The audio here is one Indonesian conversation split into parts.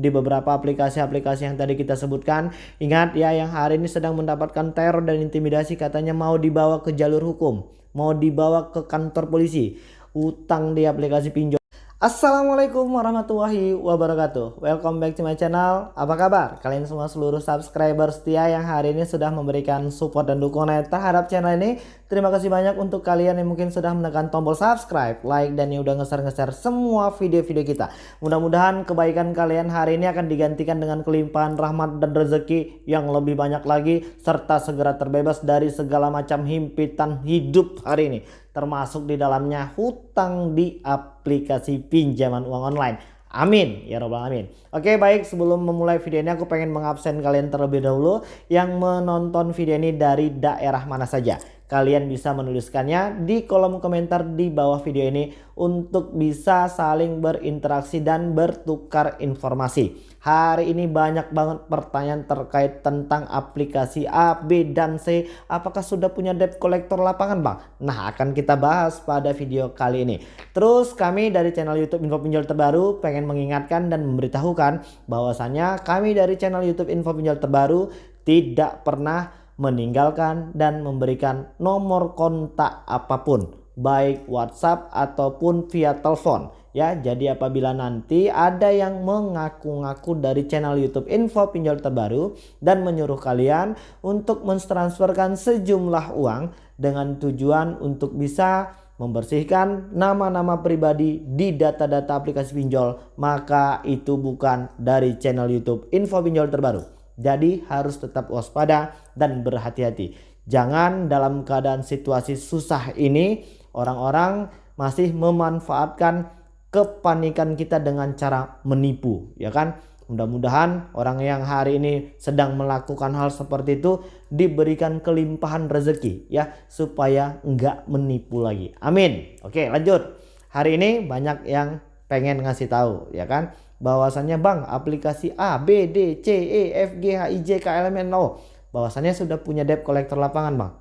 di beberapa aplikasi-aplikasi yang tadi kita sebutkan. Ingat ya yang hari ini sedang mendapatkan teror dan intimidasi katanya mau dibawa ke jalur hukum, mau dibawa ke kantor polisi, utang di aplikasi pinjol. Assalamualaikum warahmatullahi wabarakatuh Welcome back to my channel Apa kabar? Kalian semua seluruh subscriber setia yang hari ini sudah memberikan support dan dukungan terhadap channel ini Terima kasih banyak untuk kalian yang mungkin sudah menekan tombol subscribe, like, dan yang udah nge-share-nge-share semua video-video kita. Mudah-mudahan kebaikan kalian hari ini akan digantikan dengan kelimpahan rahmat dan rezeki yang lebih banyak lagi. Serta segera terbebas dari segala macam himpitan hidup hari ini. Termasuk di dalamnya hutang di aplikasi pinjaman uang online. Amin ya robbal alamin. Oke baik sebelum memulai video ini aku pengen mengabsen kalian terlebih dahulu yang menonton video ini dari daerah mana saja. Kalian bisa menuliskannya di kolom komentar di bawah video ini untuk bisa saling berinteraksi dan bertukar informasi. Hari ini banyak banget pertanyaan terkait tentang aplikasi A, B, dan C. Apakah sudah punya debt collector lapangan bang? Nah akan kita bahas pada video kali ini. Terus kami dari channel YouTube Info Pinjol Terbaru pengen mengingatkan dan memberitahukan bahwasannya kami dari channel YouTube Info Pinjol Terbaru tidak pernah meninggalkan dan memberikan nomor kontak apa pun baik WhatsApp ataupun via telepon. Ya jadi apabila nanti ada yang mengaku-ngaku dari channel YouTube info pinjol terbaru dan menyuruh kalian untuk mentransferkan sejumlah uang dengan tujuan untuk bisa membersihkan nama-nama pribadi di data-data aplikasi pinjol maka itu bukan dari channel YouTube info pinjol terbaru jadi harus tetap waspada dan berhati-hati. Jangan dalam keadaan situasi susah ini orang-orang masih memanfaatkan kepanikan kita dengan cara menipu ya kan. Mudah-mudahan orang yang hari ini sedang melakukan hal seperti itu diberikan kelimpahan rezeki ya supaya enggak menipu lagi. Amin. Oke, lanjut. Hari ini banyak yang pengen ngasih tahu ya kan bahwasannya bang aplikasi A, B, D, C, E, F, G, H, I, J, K, L, M, N, O bahwasannya sudah punya debt collector lapangan bang.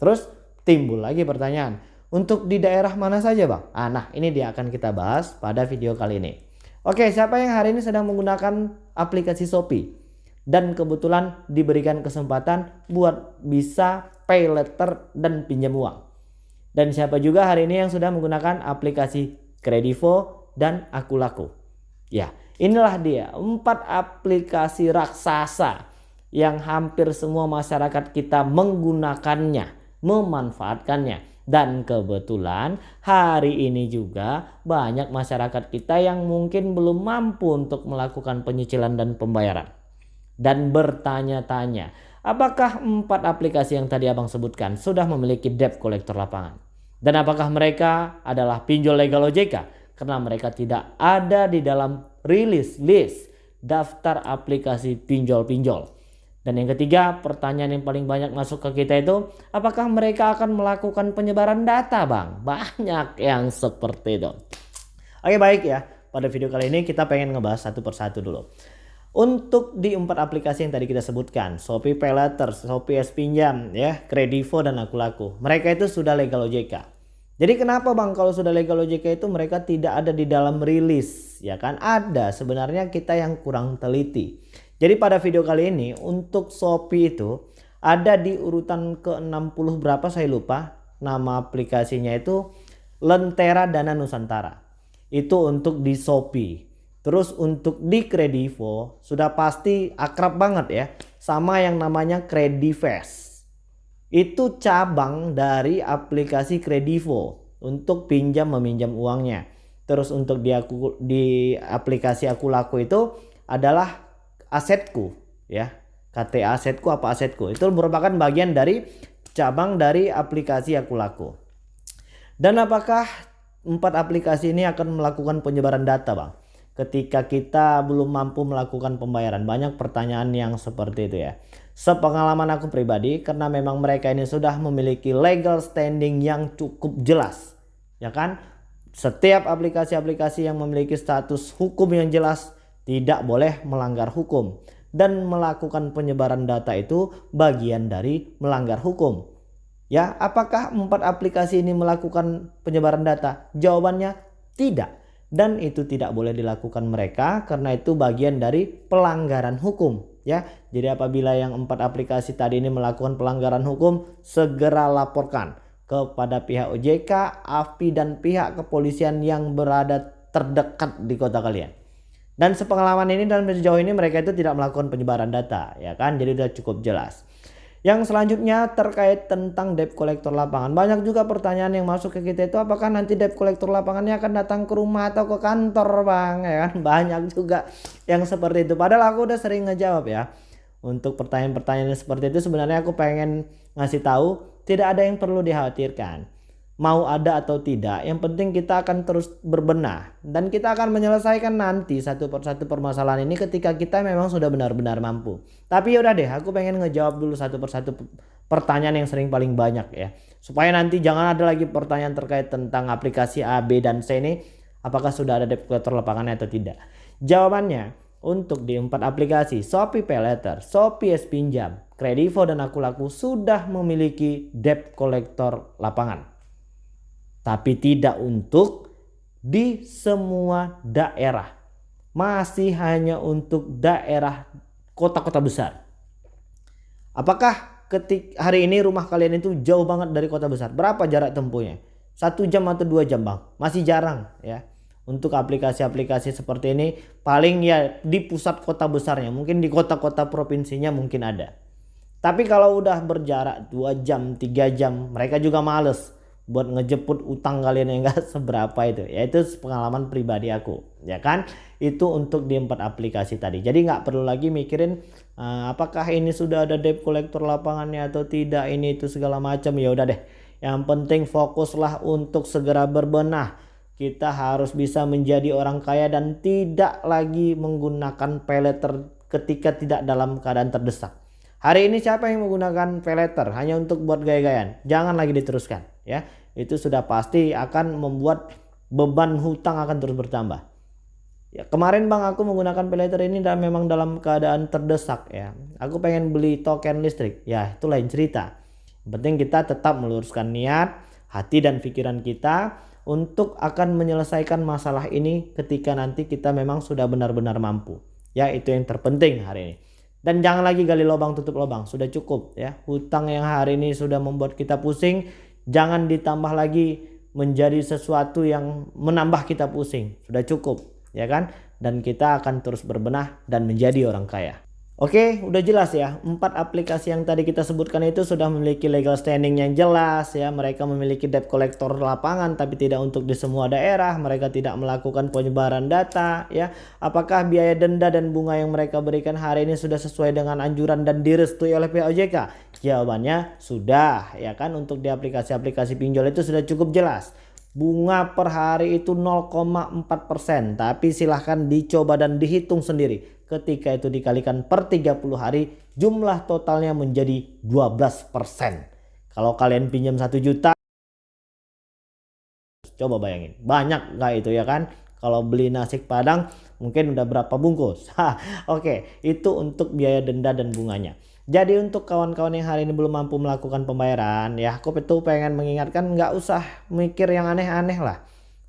Terus timbul lagi pertanyaan untuk di daerah mana saja bang? Ah, nah ini dia akan kita bahas pada video kali ini. Oke siapa yang hari ini sedang menggunakan aplikasi Shopee dan kebetulan diberikan kesempatan buat bisa pay letter dan pinjam uang. Dan siapa juga hari ini yang sudah menggunakan aplikasi Kredivo dan Akulaku. Ya, inilah dia empat aplikasi raksasa yang hampir semua masyarakat kita menggunakannya, memanfaatkannya. Dan kebetulan hari ini juga banyak masyarakat kita yang mungkin belum mampu untuk melakukan penyicilan dan pembayaran. Dan bertanya-tanya, apakah empat aplikasi yang tadi abang sebutkan sudah memiliki debt collector lapangan? Dan apakah mereka adalah pinjol legal OJK? Karena mereka tidak ada di dalam rilis list daftar aplikasi pinjol-pinjol. Dan yang ketiga, pertanyaan yang paling banyak masuk ke kita itu, apakah mereka akan melakukan penyebaran data, Bang? Banyak yang seperti itu. Oke, baik ya. Pada video kali ini kita pengen ngebahas satu persatu dulu. Untuk di empat aplikasi yang tadi kita sebutkan, Shopee Pay Letter, Shopee S Pinjam, ya, Kredivo dan Akulaku. Mereka itu sudah legal OJK. Jadi kenapa bang kalau sudah legal OJK itu mereka tidak ada di dalam rilis ya kan ada sebenarnya kita yang kurang teliti. Jadi pada video kali ini untuk Shopee itu ada di urutan ke 60 berapa saya lupa nama aplikasinya itu Lentera Dana Nusantara. Itu untuk di Shopee. Terus untuk di Kredivo sudah pasti akrab banget ya sama yang namanya Kredivest itu cabang dari aplikasi Kredivo untuk pinjam meminjam uangnya. Terus untuk di aku di aplikasi aku laku itu adalah asetku ya. KT asetku apa asetku itu merupakan bagian dari cabang dari aplikasi aku laku. Dan apakah empat aplikasi ini akan melakukan penyebaran data, Bang? ketika kita belum mampu melakukan pembayaran. Banyak pertanyaan yang seperti itu ya. Sepengalaman aku pribadi karena memang mereka ini sudah memiliki legal standing yang cukup jelas. Ya kan? Setiap aplikasi-aplikasi yang memiliki status hukum yang jelas tidak boleh melanggar hukum. Dan melakukan penyebaran data itu bagian dari melanggar hukum. Ya, apakah empat aplikasi ini melakukan penyebaran data? Jawabannya tidak dan itu tidak boleh dilakukan mereka karena itu bagian dari pelanggaran hukum ya. Jadi apabila yang empat aplikasi tadi ini melakukan pelanggaran hukum segera laporkan kepada pihak OJK, AFI dan pihak kepolisian yang berada terdekat di kota kalian. Dan sepengalaman ini dan sejauh ini mereka itu tidak melakukan penyebaran data ya kan. Jadi sudah cukup jelas. Yang selanjutnya terkait tentang debt collector lapangan. Banyak juga pertanyaan yang masuk ke kita itu apakah nanti debt collector lapangannya akan datang ke rumah atau ke kantor bang ya kan. Banyak juga yang seperti itu. Padahal aku udah sering ngejawab ya. Untuk pertanyaan-pertanyaan seperti itu sebenarnya aku pengen ngasih tahu tidak ada yang perlu dikhawatirkan mau ada atau tidak yang penting kita akan terus berbenah. Dan kita akan menyelesaikan nanti satu persatu permasalahan ini ketika kita memang sudah benar-benar mampu. Tapi yaudah deh aku pengen ngejawab dulu satu persatu pertanyaan yang sering paling banyak ya. Supaya nanti jangan ada lagi pertanyaan terkait tentang aplikasi A, B, dan C ini apakah sudah ada debt lapangannya atau tidak. Jawabannya untuk di empat aplikasi Shopee Pay Letter, Shopee S Pinjam, Kredivo dan Aku Laku sudah memiliki debt collector lapangan tapi tidak untuk di semua daerah. Masih hanya untuk daerah kota-kota besar. Apakah ketik hari ini rumah kalian itu jauh banget dari kota besar? Berapa jarak tempuhnya? Satu jam atau dua jam bang? Masih jarang ya. Untuk aplikasi-aplikasi seperti ini paling ya di pusat kota besarnya. Mungkin di kota-kota provinsinya mungkin ada. Tapi kalau udah berjarak dua jam, tiga jam mereka juga males buat ngejemput utang kalian yang enggak seberapa itu. Ya itu pengalaman pribadi aku ya kan? Itu untuk di empat aplikasi tadi. Jadi nggak perlu lagi mikirin uh, apakah ini sudah ada debt collector lapangannya atau tidak ini itu segala macam. Ya udah deh. Yang penting fokuslah untuk segera berbenah. Kita harus bisa menjadi orang kaya dan tidak lagi menggunakan peleter ketika tidak dalam keadaan terdesak Hari ini siapa yang menggunakan pay letter hanya untuk buat gaya-gayaan? Jangan lagi diteruskan ya. Itu sudah pasti akan membuat beban hutang akan terus bertambah. Ya, kemarin Bang aku menggunakan pay letter ini dan memang dalam keadaan terdesak ya. Aku pengen beli token listrik. Ya, itu lain cerita. Yang penting kita tetap meluruskan niat, hati dan pikiran kita untuk akan menyelesaikan masalah ini ketika nanti kita memang sudah benar-benar mampu. Ya, itu yang terpenting hari ini. Dan jangan lagi gali lubang tutup lubang, sudah cukup ya. Hutang yang hari ini sudah membuat kita pusing, jangan ditambah lagi menjadi sesuatu yang menambah kita pusing. Sudah cukup, ya kan? Dan kita akan terus berbenah dan menjadi orang kaya. Oke, udah jelas ya. Empat aplikasi yang tadi kita sebutkan itu sudah memiliki legal standing yang jelas ya. Mereka memiliki debt collector lapangan tapi tidak untuk di semua daerah. Mereka tidak melakukan penyebaran data ya. Apakah biaya denda dan bunga yang mereka berikan hari ini sudah sesuai dengan anjuran dan direstui oleh OJK? Jawabannya sudah ya kan. Untuk di aplikasi-aplikasi pinjol itu sudah cukup jelas bunga per hari itu 0,4% tapi silahkan dicoba dan dihitung sendiri ketika itu dikalikan per 30 hari jumlah totalnya menjadi 12% kalau kalian pinjam 1 juta coba bayangin banyak nggak itu ya kan? Kalau beli nasi padang mungkin udah berapa bungkus? Oke itu untuk biaya denda dan bunganya. Jadi untuk kawan-kawan yang hari ini belum mampu melakukan pembayaran ya aku itu pengen mengingatkan nggak usah mikir yang aneh-aneh lah.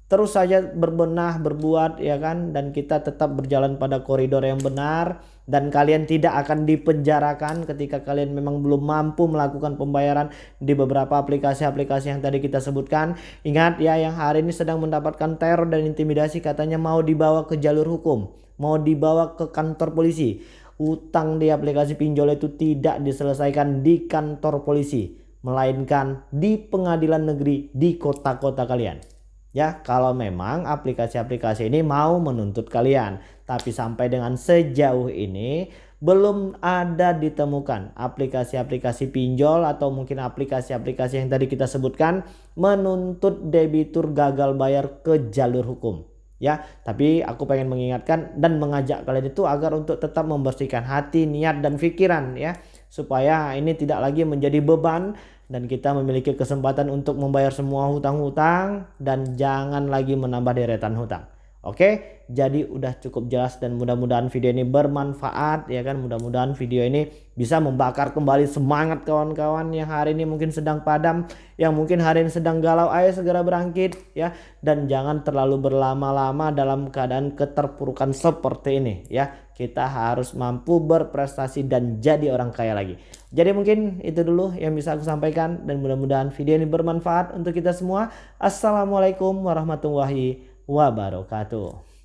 Terus saja berbenah, berbuat ya kan? Dan kita tetap berjalan pada koridor yang benar. Dan kalian tidak akan dipenjarakan ketika kalian memang belum mampu melakukan pembayaran di beberapa aplikasi-aplikasi yang tadi kita sebutkan. Ingat ya yang hari ini sedang mendapatkan teror dan intimidasi katanya mau dibawa ke jalur hukum, mau dibawa ke kantor polisi. Utang di aplikasi pinjol itu tidak diselesaikan di kantor polisi melainkan di pengadilan negeri di kota-kota kalian ya kalau memang aplikasi-aplikasi ini mau menuntut kalian. Tapi sampai dengan sejauh ini belum ada ditemukan aplikasi-aplikasi pinjol atau mungkin aplikasi-aplikasi yang tadi kita sebutkan menuntut debitur gagal bayar ke jalur hukum. Ya tapi aku pengen mengingatkan dan mengajak kalian itu agar untuk tetap membersihkan hati niat dan pikiran ya. Supaya ini tidak lagi menjadi beban dan kita memiliki kesempatan untuk membayar semua hutang-hutang dan jangan lagi menambah deretan hutang Oke, jadi udah cukup jelas dan mudah-mudahan video ini bermanfaat ya kan. Mudah-mudahan video ini bisa membakar kembali semangat kawan-kawan yang hari ini mungkin sedang padam, yang mungkin hari ini sedang galau. Ayo segera berangkit ya dan jangan terlalu berlama-lama dalam keadaan keterpurukan seperti ini ya. Kita harus mampu berprestasi dan jadi orang kaya lagi. Jadi mungkin itu dulu yang bisa aku sampaikan dan mudah-mudahan video ini bermanfaat untuk kita semua. Assalamualaikum warahmatullahi wabarakatuh.